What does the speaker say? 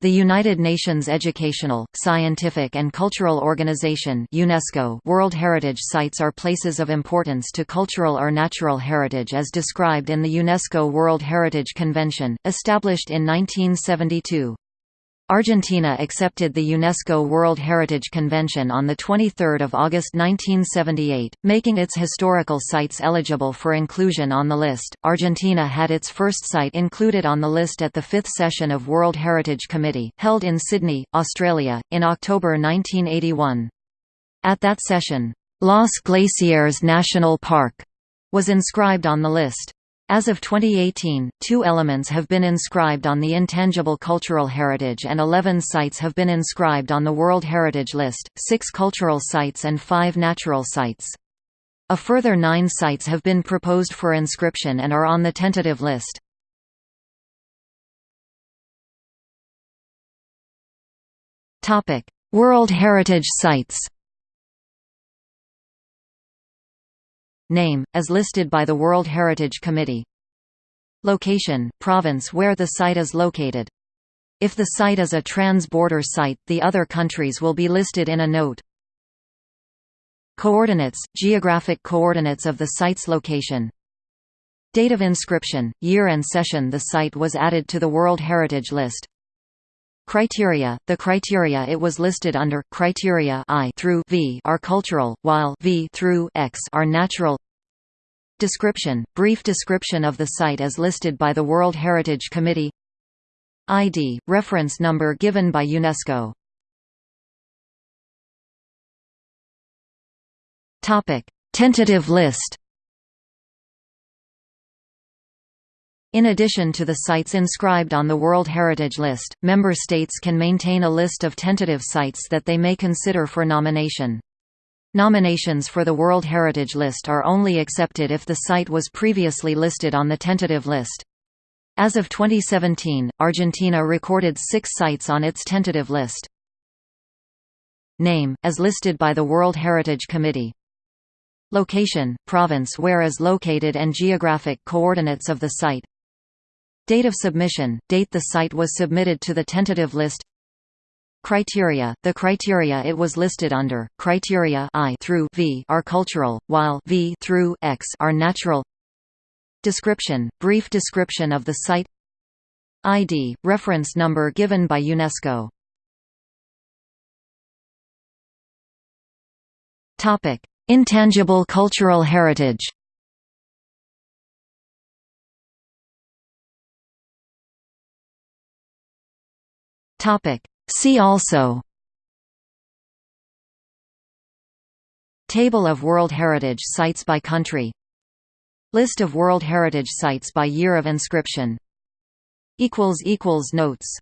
The United Nations Educational, Scientific and Cultural Organization UNESCO World Heritage Sites are places of importance to cultural or natural heritage as described in the UNESCO World Heritage Convention, established in 1972. Argentina accepted the UNESCO World Heritage Convention on 23 August 1978, making its historical sites eligible for inclusion on the list. Argentina had its first site included on the list at the fifth session of World Heritage Committee, held in Sydney, Australia, in October 1981. At that session, Los Glaciares National Park was inscribed on the list. As of 2018, two elements have been inscribed on the Intangible Cultural Heritage and 11 sites have been inscribed on the World Heritage List, six cultural sites and five natural sites. A further nine sites have been proposed for inscription and are on the tentative list. World Heritage Sites Name, as listed by the World Heritage Committee Location, province where the site is located. If the site is a trans-border site, the other countries will be listed in a note. Coordinates, geographic coordinates of the site's location. Date of inscription, year and session the site was added to the World Heritage List. Criteria The criteria it was listed under criteria I through V are cultural, while V through X are natural. Description Brief description of the site as listed by the World Heritage Committee. ID reference number given by UNESCO. Topic Tentative list In addition to the sites inscribed on the World Heritage List, member states can maintain a list of tentative sites that they may consider for nomination. Nominations for the World Heritage List are only accepted if the site was previously listed on the tentative list. As of 2017, Argentina recorded six sites on its tentative list. Name, as listed by the World Heritage Committee Location, province where is located and geographic coordinates of the site Date of submission, date the site was submitted to the tentative list. Criteria The criteria it was listed under, criteria I through V are cultural, while V through X are natural. Description Brief description of the site. ID, reference number given by UNESCO. Intangible cultural heritage Topic. See also Table of World Heritage Sites by country List of World Heritage Sites by year of inscription Notes